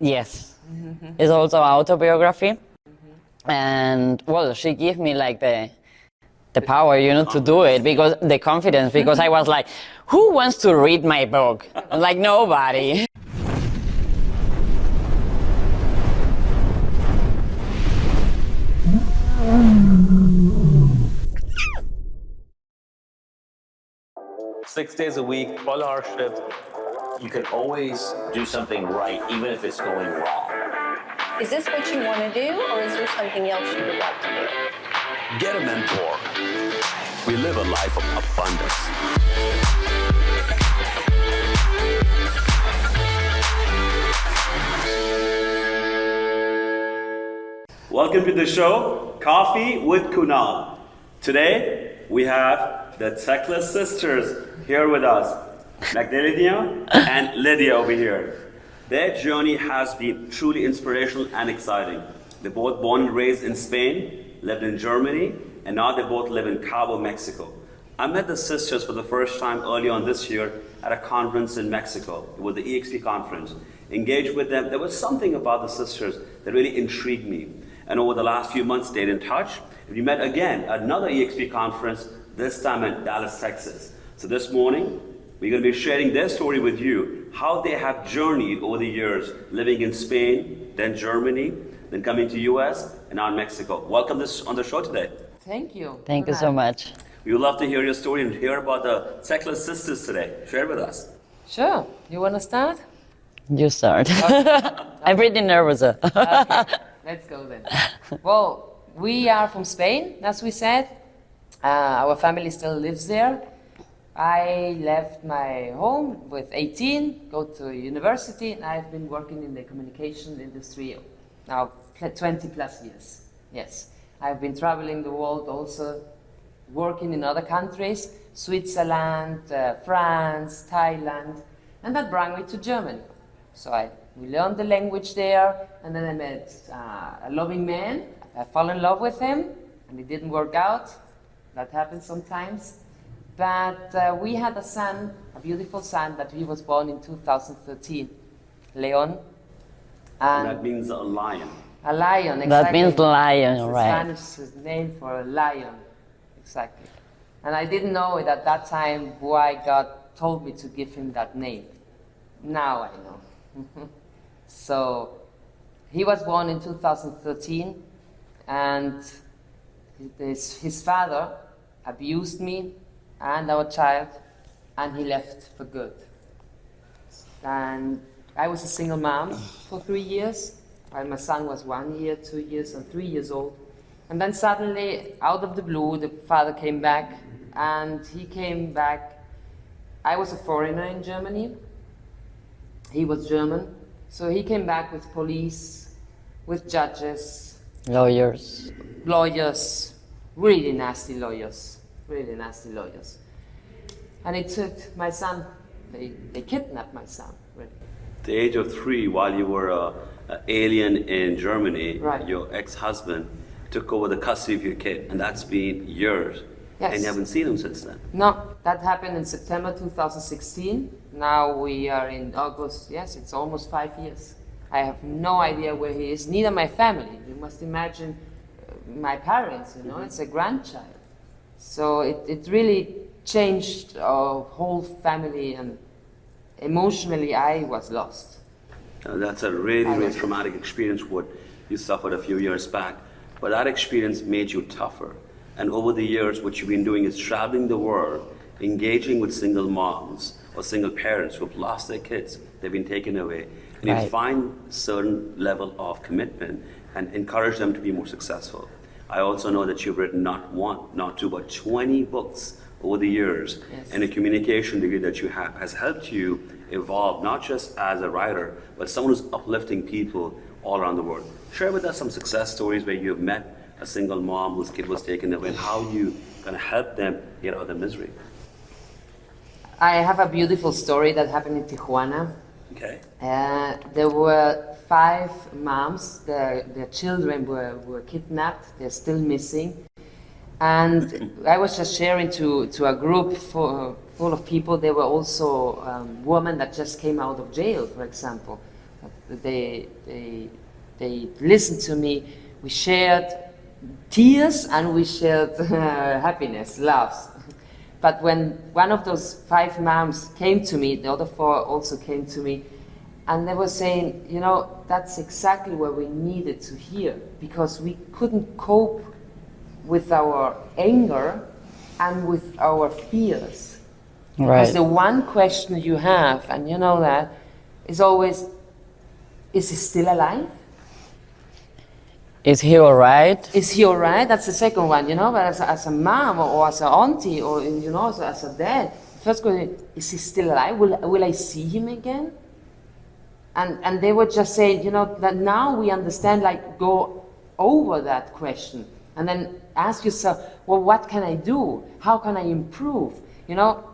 Yes. It's also autobiography. And well, she gave me like the the power, you know, to do it because the confidence because I was like, who wants to read my book? Like nobody. Six days a week, 12 hour shift. You can always do something right, even if it's going wrong. Is this what you want to do, or is there something else you would like to do? Get a mentor. We live a life of abundance. Welcome to the show, Coffee with Kunal. Today, we have the Techless sisters here with us, Magdalena and Lydia over here. Their journey has been truly inspirational and exciting. They're both born and raised in Spain, lived in Germany, and now they both live in Cabo, Mexico. I met the sisters for the first time early on this year at a conference in Mexico. It was the EXP conference. Engaged with them. There was something about the sisters that really intrigued me. And over the last few months, they stayed in touch. We met again at another EXP conference, this time in Dallas, Texas. So this morning, we're going to be sharing their story with you, how they have journeyed over the years, living in Spain, then Germany, then coming to US, and now in Mexico. Welcome this on the show today. Thank you. Thank for you so much. We would love to hear your story and hear about the Techless sisters today. Share with us. Sure. You want to start? You start. I'm pretty nervous. Okay. Let's go then. Well, we are from Spain, as we said. Uh, our family still lives there. I left my home with 18, go to university, and I've been working in the communication industry now pl- 20 plus years. Yes. I've been traveling the world also, working in other countries, Switzerland, uh, France, Thailand, and that brought me to Germany. So I, we learned the language there, and then I met uh, a loving man. I fell in love with him, and it didn't work out. That happens sometimes. But uh, we had a son, a beautiful son, that he was born in 2013, Leon. And And that means a lion. a lion, exactly. That means lion, It's a right. Spanish name for a lion, exactly. And I didn't know it at that time why God told me to give him that name. Now I know. so he was born in 2013, and his, his father abused me and our child, and he left for good. And I was a single mom for three years, while my son was one year, two years, and three years old. And then suddenly, out of the blue, the father came back, and he came back. I was a foreigner in Germany. He was German. So he came back with police, with judges, Lawyers. lawyers, really nasty lawyers, really nasty lawyers. And it took my son, they, they kidnapped my son, really. The age of three, while you were a, a alien in Germany, Right. your ex-husband took over the custody of your kid, and that's been years. Yes. And you haven't seen him since then. No, that happened in September 2016. Now we are in August. Yes, it's almost five years. I have no idea where he is, neither my family. You must imagine uh, my parents, you know, it's a grandchild. So it, it really changed our whole family, and emotionally, I was lost. Uh, that's a really, really traumatic experience what you suffered a few years back. But that experience made you tougher. And over the years, what you've been doing is traveling the world, engaging with single moms or single parents who've lost their kids, they've been taken away. And you find certain level of commitment and encourage them to be more successful. I also know that you've written not one, not two, but 20 books over the years. Yes. And the communication degree that you have has helped you evolve, not just as a writer, but someone who's uplifting people all around the world. Share with us some success stories where you've met a single mom whose kid was taken away and how you kind of help them get out of the misery. I have a beautiful story that happened in Tijuana. Okay? Uh, there were five moms, their, their children were, were kidnapped, they're still missing. And I was just sharing to, to a group for, full of people, there were also um, women that just came out of jail, for example. They, they, they listened to me. We shared tears and we shared uh, happiness, laughs. But when one of those five moms came to me, the other four also came to me, and they were saying, you know, that's exactly what we needed to hear because we couldn't cope with our anger and with our fears. Right. Because the one question you have, and you know that, is always, is he still alive? Is he alright? Is he alright? That's the second one, you know. But as a, as a mom or, or as an auntie or you know as a, as a dad, first question: Is he still alive? Will will I see him again? And and they were just saying, you know, that now we understand. Like go over that question and then ask yourself, well, what can I do? How can I improve? You know,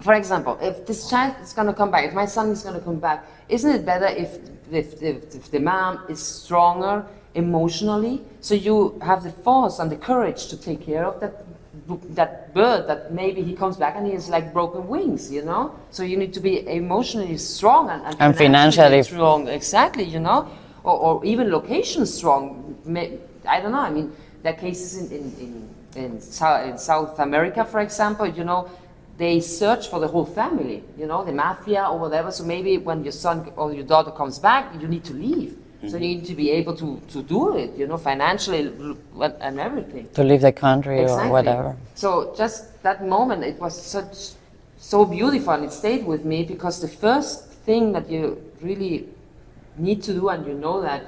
for example, if this child is going to come back, if my son is going to come back, isn't it better if, if, if, if the mom is stronger emotionally, so you have the force and the courage to take care of that that bird that maybe he comes back and he has like broken wings, you know? So you need to be emotionally strong and, and, And financially- strong, exactly, you know? Or, or even location strong. I don't know, I mean, there are cases in, in, in, in, South, in South America, for example, you know, they search for the whole family, you know, the mafia or whatever. So maybe when your son or your daughter comes back, you need to leave. So you need to be able to, to do it, you know, financially and everything. To leave the country Exactly. or whatever. So just that moment, it was such so beautiful, and it stayed with me because the first thing that you really need to do, and you know that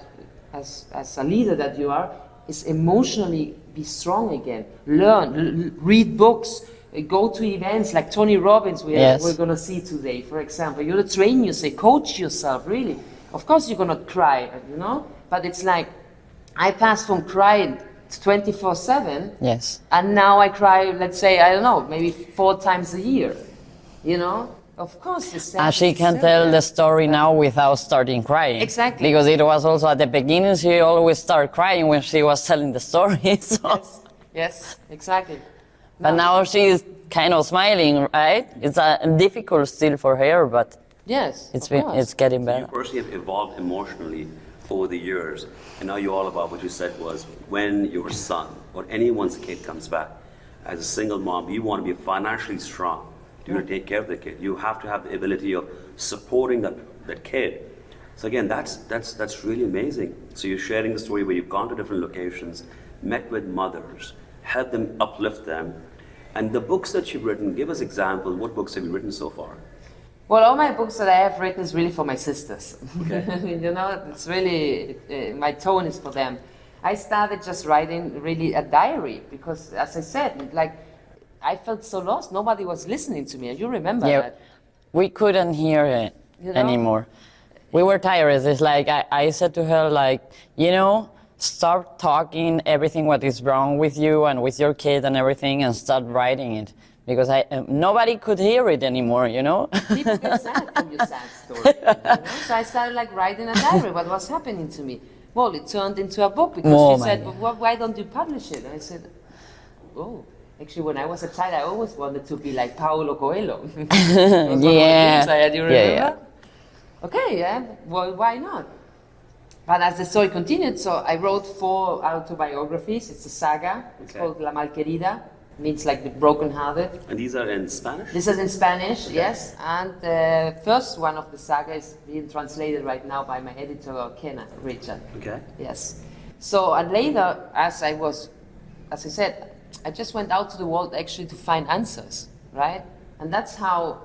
as as a leader that you are, is emotionally be strong again. Learn, read books. uh, Go to events like Tony Robbins, we Yes. we're going to see today, for example. You train yourself, coach yourself, really. Of course, you're going to cry, you know, but it's like I passed from crying 24 7 Yes. and now I cry, let's say, I don't know, maybe four times a year. You know? Of course, the And she can tell the story now without starting crying. Exactly. Because it was also at the beginning, she always started crying when she was telling the story. So. Yes, yes, exactly. But now she's kind of smiling, right? It's uh, difficult still for her, but Yes, it's of been, course. it's getting better. You personally have evolved emotionally over the years, and now you're all about what you said was when your son or anyone's kid comes back, as a single mom, you want to be financially strong. You want to take care of the kid. You have to have the ability of supporting that, that kid. So again, that's that's that's really amazing. So you're sharing the story where you've gone to different locations, met with mothers, helped them uplift them, and the books that you've written. Give us examples. What books have you written so far? Well, all my books that I have written is really for my sisters. you know, it's really, uh, my tone is for them. I started just writing really a diary because, as I said, like, I felt so lost. Nobody was listening to me. You remember Yeah, that? we couldn't hear it You know? anymore. We were tired. It's like I, I said to her, like, you know, start talking everything what is wrong with you and with your kid and everything, and start writing it because I um, nobody could hear it anymore. You know. People get sad from your sad story. you know? So I started like writing a diary, what was happening to me. Well, it turned into a book because Oh she said, God. well, why don't you publish it? And I said, oh, actually, when I was a child, I always wanted to be like Paulo Coelho. It was one of the Yeah. I had, you Yeah, yeah. Okay, yeah, well, why not? But as the story continued, so I wrote four autobiographies. It's a saga. It's Okay. called La Malquerida. Means like the broken-hearted. And these are in Spanish. This is in Spanish, yes, and the first one of the saga is being translated right now by my editor, Kenneth Richard. Okay. Yes. So, and later, as I was, as I said, I just went out to the world actually to find answers, right? And that's how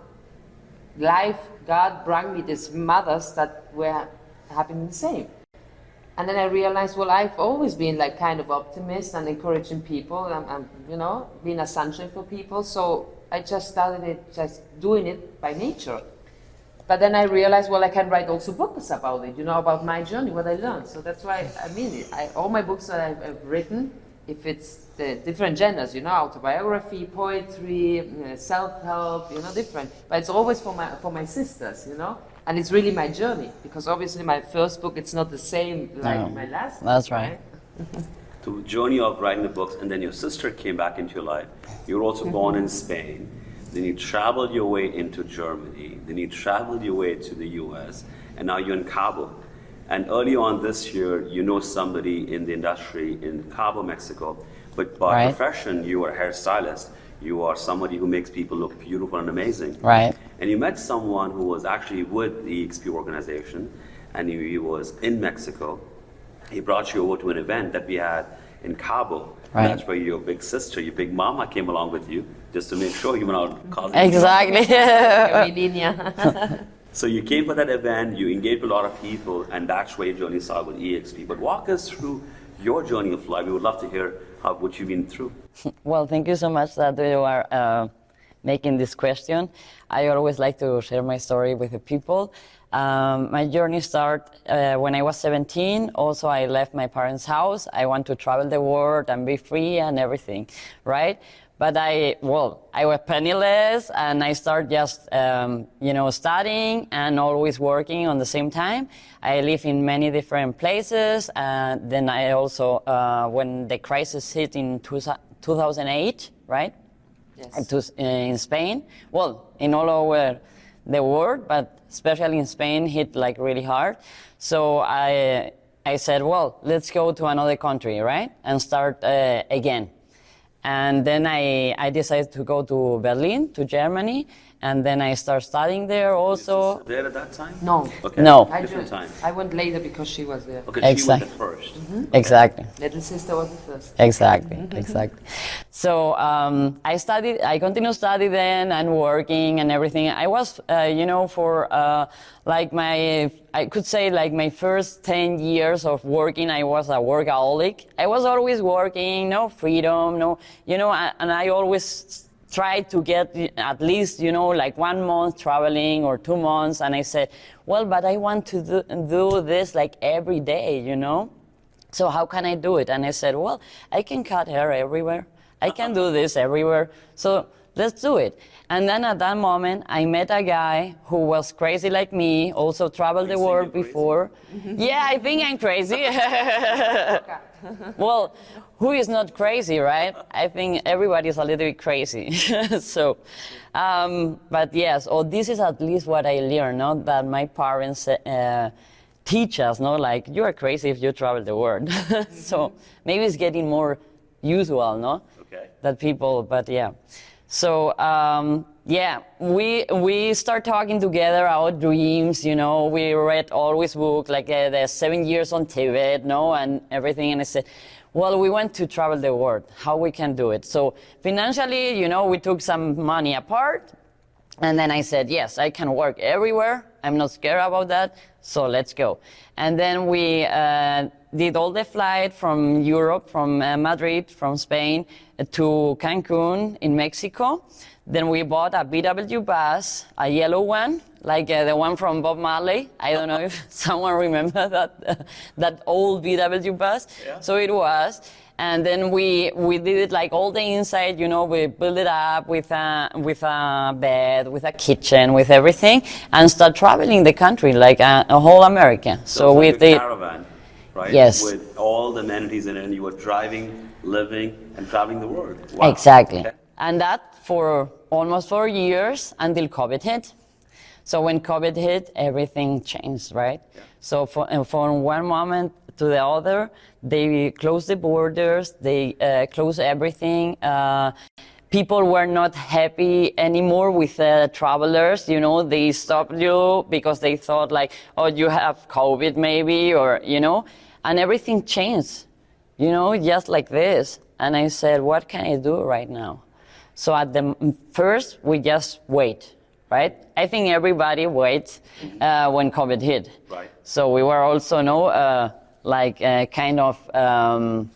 life, God brought me these mothers that were happening the same. And then I realized, well, I've always been like kind of optimist and encouraging people, and, and you know, being a sunshine for people. So I just started it, just doing it by nature. But then I realized, well, I can write also books about it, you know, about my journey, what I learned. So that's why I mean, I, all my books that I've, I've written, if it's the different genres, you know, autobiography, poetry, uh, self-help, you know, different. But it's always for my for my sisters, you know, and it's really my journey because obviously my first book it's not the same like No, my last. that's book, right. the journey of writing the books, and then your sister came back into your life. You were also born in Spain. Then you traveled your way into Germany. Then you traveled your way to the US, and now you're in Cabo. And early on this year, you know somebody in the industry in Cabo, Mexico, but by Right. profession, you are a hairstylist. You are somebody who makes people look beautiful and amazing. Right. And you met someone who was actually with the EXP organization, and he, he was in Mexico. He brought you over to an event that we had in Cabo. Right. That's where your big sister, your big mama came along with you, just to make sure you were not causing. Exactly. Mi línea. So you came for that event, you engaged with a lot of people, and that's where your journey started with EXP. But walk us through your journey of life. We would love to hear how, what you've been through. Well, thank you so much that you are uh, making this question. I always like to share my story with the people. Um, my journey started uh, when I was 17. Also, I left my parents' house. I want to travel the world and be free and everything, right? But I, well, I was penniless and I started just, um, you know, studying and always working on the same time. I live in many different places. And then I also, uh, when the crisis hit in two, 2008, right? Yes. To, uh, in Spain, well, in all over the world, but especially in Spain, hit like really hard. So I, I said, well, let's go to another country, right, and start uh, again. And then I, I decided to go to Berlin, to Germany, and then I started studying there also. There at that time? No. Okay. No. I, Different ju- time. I went later because she was there. Okay, she was the 1st Exactly. Little sister was the first. Exactly, exactly. So um, I studied, I continued study then and working and everything. I was, uh, you know, for uh, like my, I could say like my first 10 years of working, I was a workaholic. I was always working, no freedom, no, you know, and I always tried to get at least, you know, like one month traveling or two months. And I said, well, but I want to do, do this like every day, you know? So how can I do it? And I said, well, I can cut hair everywhere. I can do this everywhere. So let's do it. And then at that moment, I met a guy who was crazy like me, also traveled the world before. yeah, I think I'm crazy. well, who is not crazy, right? I think everybody's a little bit crazy. so, um, but yes, or this is at least what I learned, not that my parents uh, teach us, no, like you are crazy if you travel the world. so maybe it's getting more usual, no? Okay. That people, but yeah. So um, yeah, we we start talking together our dreams. You know, we read always book like uh, the Seven Years on Tibet, no, and everything. And I said, well, we want to travel the world. How we can do it? So financially, you know, we took some money apart, and then I said, yes, I can work everywhere. I'm not scared about that. So let's go. And then we uh, did all the flight from Europe, from uh, Madrid, from Spain uh, to Cancun in Mexico. Then we bought a VW bus, a yellow one, like uh, the one from Bob Marley. I don't know if someone remember that that old VW bus. So it was. And then we, we did it like all the inside, you know, we built it up with a, with a bed, with a kitchen, with everything, and start traveling the country, like a, a whole America. So, it's we like did, caravan, right? Yes. With all the amenities in it, and you were driving, living, and traveling the world. Wow. exactly. Okay. And that for almost four years until COVID hit. So when COVID hit, everything changed, right? So for, uh, and from one moment to the other, they closed the borders, they uh, closed everything. Uh, people were not happy anymore with uh, travelers. You know, they stopped you because they thought like, oh, you have COVID maybe, or you know, and everything changed. You know, just like this. And I said, what can I do right now? So at the first, we just wait, right? I think everybody waits uh, when COVID hit. Right. So we were also, no, uh, like uh, kind of um,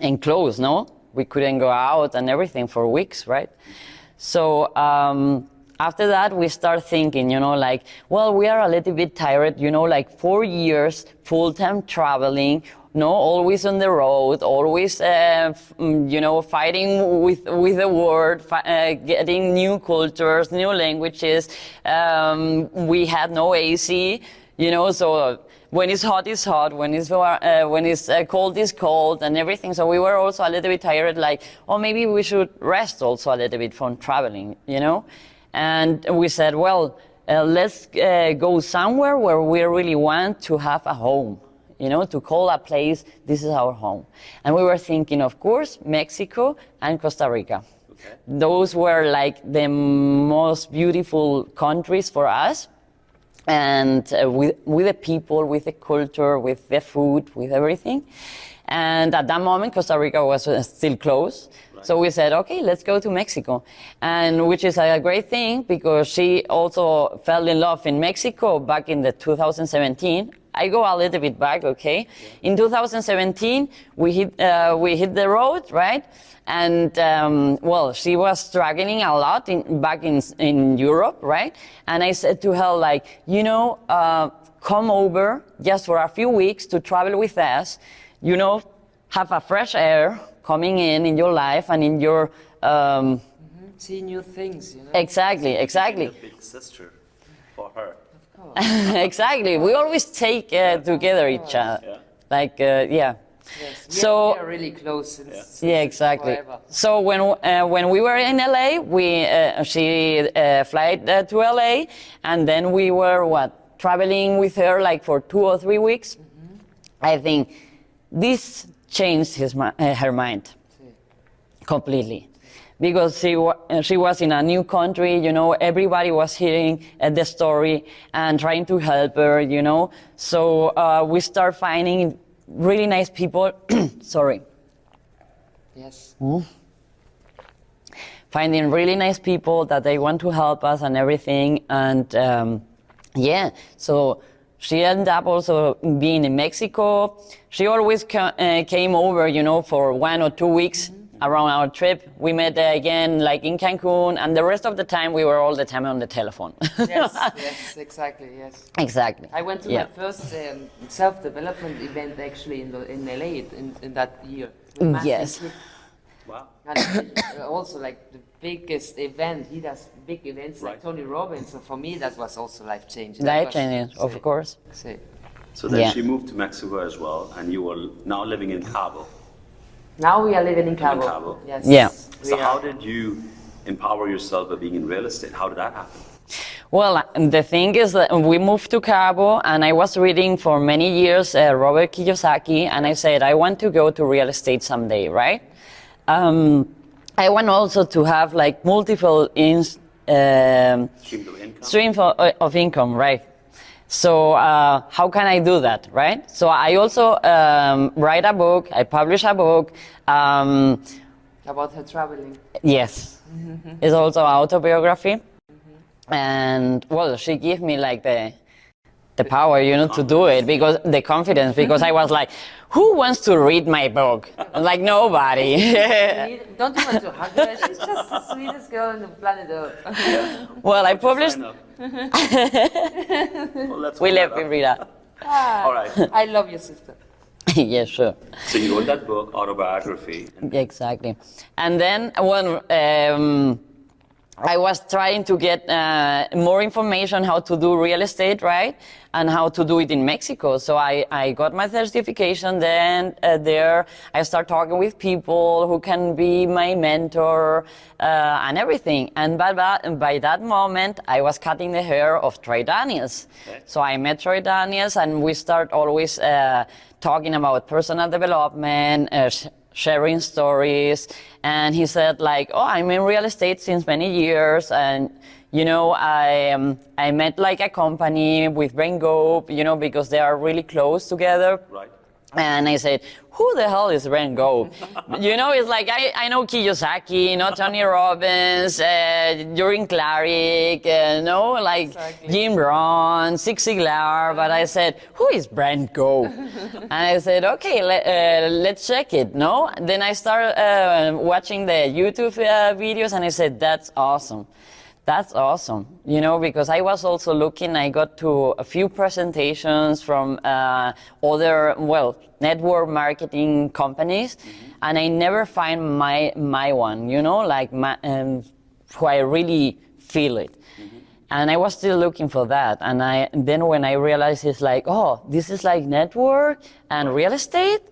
enclosed, no? We couldn't go out and everything for weeks, right? So um, after that, we start thinking, you know, like, well, we are a little bit tired, you know, like four years full-time traveling, no, always on the road, always, uh, mm, you know, fighting with with the world, uh, getting new cultures, new languages. Um, we had no AC, you know, so when it's hot, it's hot. When it's uh, when it's uh, cold, it's cold, and everything. So we were also a little bit tired, like, oh, maybe we should rest also a little bit from traveling, you know. And we said, well, uh, let's uh, go somewhere where we really want to have a home, you know, to call a place, this is our home. And we were thinking, of course, Mexico and Costa Rica. Okay. Those were like the most beautiful countries for us. And uh, with, with the people, with the culture, with the food, with everything. And at that moment, Costa Rica was uh, still closed. So we said, okay, let's go to Mexico. And which is a great thing because she also fell in love in Mexico back in the 2017. I go a little bit back, okay? In 2017, we hit, uh, we hit the road, right? And um, well, she was struggling a lot in, back in, in Europe, right? And I said to her, like, you know, uh, come over just for a few weeks to travel with us, you know, have a fresh air coming in in your life and in your um, See new things, you know. exactly, exactly. A big sister for her. exactly. We always take uh, together each other. Like, uh, yeah. Yes. So- we are really close since, Yeah, exactly. forever. So when uh, when we were in LA, we uh, she uh, flight uh, to LA, and then we were what traveling with her like for two or three weeks. I think this changed his uh, her mind completely because she, wa- uh, she was in a new country you know everybody was hearing uh, the story and trying to help her you know. So uh, we start finding really nice people sorry. Yes. finding really nice people that they want to help us and everything and um, yeah. So she ended up also being in mexico. She always ca- uh, came over you know for one or two weeks around our trip we met uh, again like in cancun and the rest of the time we were all the time on the telephone Yes, yes, exactly, yes. exactly I went to yeah. my first um, self-development event actually in, the, in LA in, in that year. Yes. Wow. And uh, also like the biggest event, he does big events like Tony Robbins. So for me, that was also life changing. Life changing, of course say. So then Yeah. she moved to Mexico as well, and you were now living in Cabo. Now we are living in Cabo. Cabo. Yes. Yeah. So how did you empower yourself by being in real estate? How did that happen? Well, the thing is that we moved to Cabo, and I was reading for many years uh, Robert Kiyosaki, and I said I want to go to real estate someday, right? Um, I want also to have like multiple ins, um, Stream of income. streams of, of income, right? So uh, how can I do that, right? So I also um, write a book. I publish a book. Um, About her traveling. Yes. It's also autobiography. And well, she gave me like the the power, you know, to do it because the confidence because I was like, who wants to read my book? I'm Like nobody. Don't you want to hug her? She's just the sweetest girl on the planet Earth. well, I published Sign up. well, let's we hold left that up. Rita. All right. I love your sister. yeah, sure. So you wrote that book, autobiography. Exactly. And then when um, I was trying to get uh, more information how to do real estate, right? And how to do it in Mexico. So I, I got my certification then uh, there. I start talking with people who can be my mentor uh, and everything. And by that, by that moment, I was cutting the hair of Troy Daniels. Okay. So I met Troy Daniels and we start always uh, talking about personal development, uh, sharing stories. And he said like, oh, I'm in real estate since many years. And, you know, I, um, I met like a company with Brent Gove, you know, because they are really close together. right. And I said, who the hell is Ren Go? you know, it's like, I, I know Kiyosaki, you know, Tony Robbins, uh, Jordan Clarick, uh, no, like Exactly. Jim Rohn, Zig Ziglar, but I said, who is Brent Gove? and I said, okay, let, uh, let's check it, no? Then I started uh, watching the YouTube uh, videos and I said, that's awesome. That's awesome, you know, because I was also looking, I got to a few presentations from uh, other, well, network marketing companies, and I never find my, my one, you know, like my, um, who I really feel it. And I was still looking for that. And I, then when I realized it's like, oh, this is like network and real estate,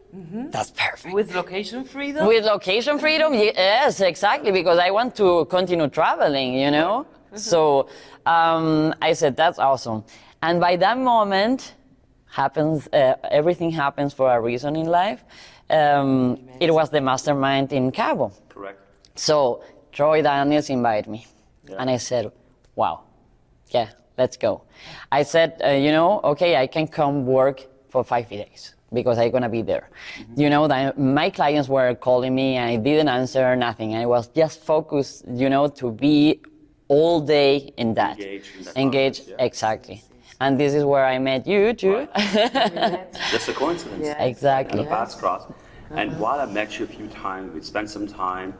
that's perfect. With location freedom? With location freedom, yes, exactly, because I want to continue traveling, you know? So um, I said, that's awesome. And by that moment, happens uh, everything happens for a reason in life. Um, it was the mastermind in Cabo. Correct. So Troy Daniels invited me, and I said, "Wow, yeah, let's go." I said, uh, "You know, okay, I can come work for five days because I'm gonna be there." You know, that my clients were calling me, and I didn't answer nothing. I was just focused, you know, to be all day in that, Engaged in that engaged concept, yeah. exactly. And this is where I met you too. Just a coincidence. Yeah. exactly. And the paths crossed. And while I met you a few times, we spent some time,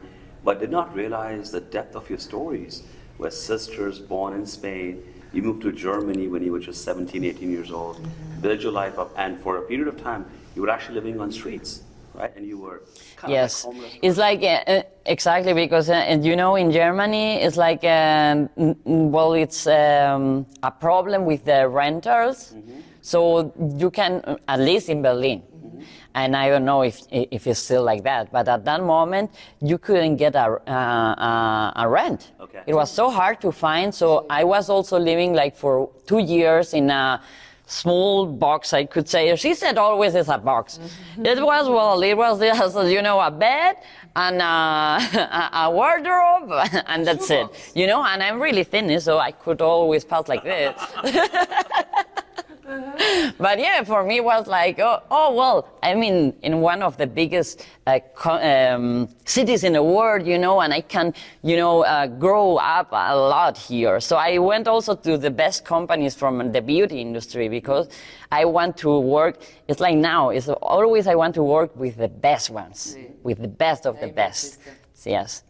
but did not realize the depth of your stories. We're sisters born in Spain. You moved to Germany when you were just 17, 18 years old. Built your life up, and for a period of time, you were actually living on streets, right? And you were kind Yes, of like homeless. it's like uh, uh, exactly because uh, and you know in Germany it's like um, well it's um, a problem with the renters, so you can uh, at least in Berlin, and I don't know if if it's still like that, but at that moment you couldn't get a uh, a, a rent. Okay. It was so hard to find. So I was also living like for two years in a small box, I could say. She said always it's a box. It was, well, it was just, you know, a bed and a, a, a wardrobe and that's it. You know, and I'm really thin, so I could always pass like this. but yeah, for me it was like, oh, oh well, I mean, in one of the biggest uh, co- um, cities in the world, you know, and I can, you know, uh, grow up a lot here. So I went also to the best companies from the beauty industry because I want to work. It's like now, it's always I want to work with the best ones, with the best of the Amen, best. sister. Yes.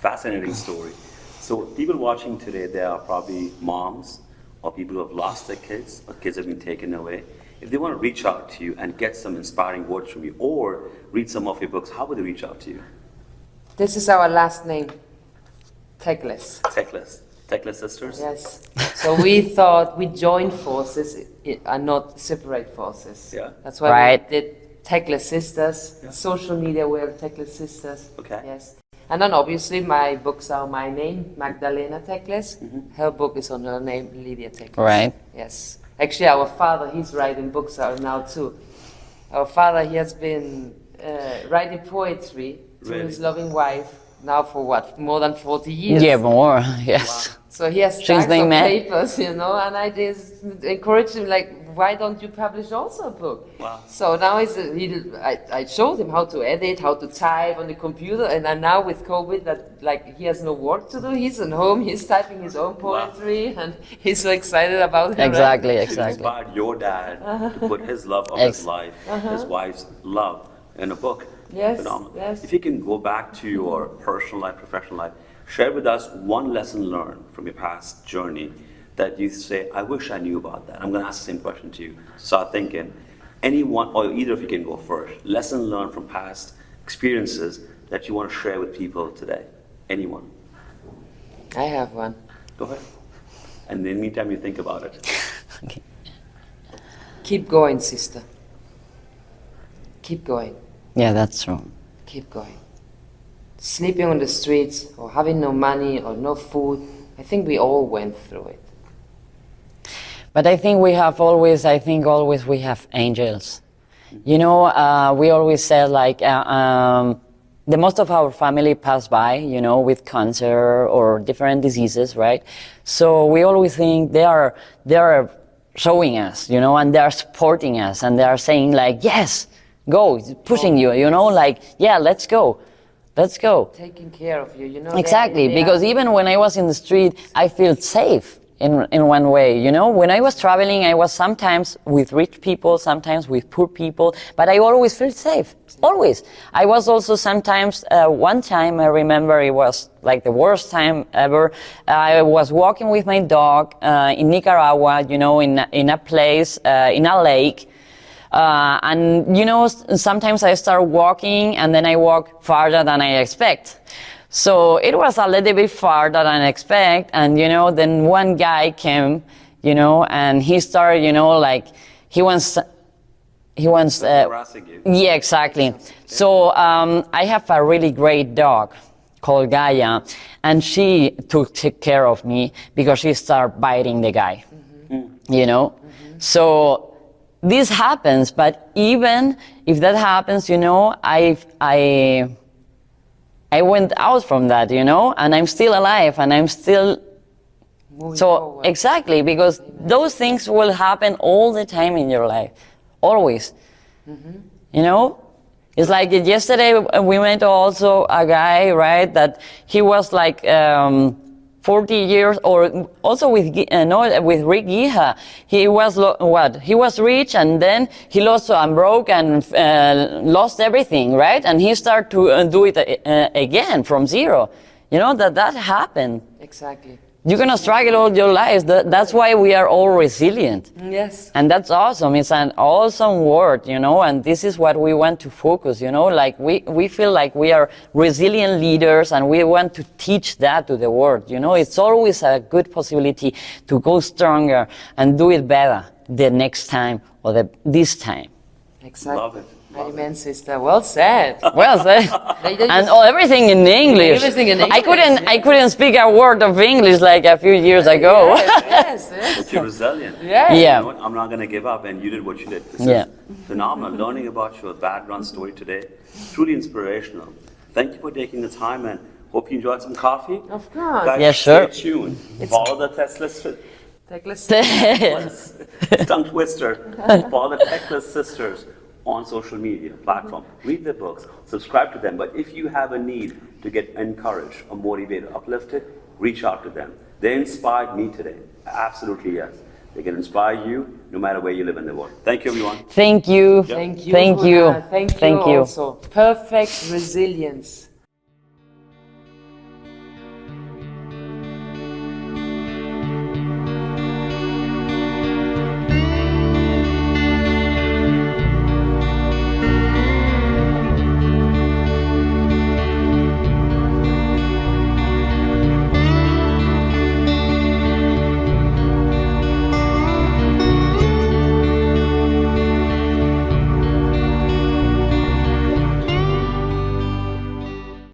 Fascinating story. So people watching today, they are probably moms or people who have lost their kids or kids have been taken away. If they want to reach out to you and get some inspiring words from you or read some of your books, how would they reach out to you? This is our last name, Techless. Techless. Techless Sisters? Yes. So we thought we joined forces i- and not separate forces. Yeah. That's why Right. we did Techless Sisters. Social media, we're Techless Sisters. Okay. Yes. And then obviously my books are my name, Magdalena Techless. Her book is on her name, Lydia Techless. Right. Yes. Actually, our father, he's writing books out now too. Our father, he has been uh, writing poetry to Really? his loving wife now for what, more than 40 years. Yeah, more. Yes. So he has stacks of met. papers, you know, and I just encourage him, like, why don't you publish also a book? Wow. So now he's, a- he, I, I showed him how to edit, how to type on the computer, and then now with COVID, that like he has no work to do. He's at home, he's typing his own poetry, and he's so excited about it. right? Exactly, It exactly. inspired your dad Uh-huh. to put his love of Ex- his life, his wife's love in a book. Yes, Phenomenal. yes. If you can go back to your personal life, professional life, share with us one lesson learned from your past journey that you say, I wish I knew about that. I'm going to ask the same question to you. Start thinking. Anyone, or either of you can go first. Lesson learned from past experiences that you want to share with people today. Anyone. I have one. Go ahead. And in the meantime, you think about it. Okay. Keep going, sister. Keep going. Yeah, that's true. Keep going. Sleeping on the streets, or having no money, or no food, I think we all went through it. But I think we have always, I think always we have angels. You know, uh, we always said like, uh, um, the most of our family pass by, you know, with cancer or different diseases, right? So we always think they are, they are showing us, you know, and they are supporting us and they are saying like, yes, go, pushing you, you know, like, yeah, let's go. Let's go. Taking care of you, you know. Exactly, they because are- even when I was in the street, I felt safe in, in one way, you know? When I was traveling, I was sometimes with rich people, sometimes with poor people, but I always felt safe. Always. I was also sometimes, uh, one time I remember it was like the worst time ever. I was walking with my dog uh, in Nicaragua, you know, in, in a place, uh, in a lake. Uh, and you know, sometimes I start walking and then I walk farther than I expect. So it was a little bit far than I expect. And you know, then one guy came, you know, and he started, you know, like he wants, he wants, uh, yeah, exactly. So um, I have a really great dog, called Gaia, and she took, took care of me because she started biting the guy. You know, so this happens. But even if that happens, you know, I I I went out from that, you know, and I'm still alive, and I'm still Moving so forward. exactly because those things will happen all the time in your life, always. You know, it's like yesterday we met also a guy, right? That he was like um, 40 years, or also with uh, no, with Rick Giha. He was what? He was rich, and then he lost and broke and uh, lost everything, right? And he started to uh, do it uh, again from zero. You know that that happened. Exactly. You're gonna struggle all your life. That's why we are all resilient. Yes. And that's awesome. It's an awesome word, you know, and this is what we want to focus, you know, like we, we feel like we are resilient leaders and we want to teach that to the world, you know. It's always a good possibility to go stronger and do it better the next time or the, this time. Exactly. Love it. Amen, sister. Well said. Well said. They- they and just- all, everything in English. Everything in English. I couldn't, I couldn't speak a word of English like a few years ago. yes, yes, yes. But you're resilient. Yeah. You Yeah. know? I'm not going to give up, and you did what you did. This Yeah. is phenomenal. Learning about your background story today, truly inspirational. Thank you for taking the time, and hope you enjoyed some coffee. Of course. Guys, Yeah, sure. Stay tuned. Follow the Tesla Sisters. Techless. Tongue twister. Follow the Techless Sisters on social media platform. Mm-hmm. Read their books. Subscribe to them. But if you have a need to get encouraged or motivated, uplifted, reach out to them. They inspired me today. Absolutely yes. They can inspire you no matter where you live in the world. Thank you, everyone. Thank you. Thank you. Thank you. Thank you. Thank you. Also. Perfect resilience.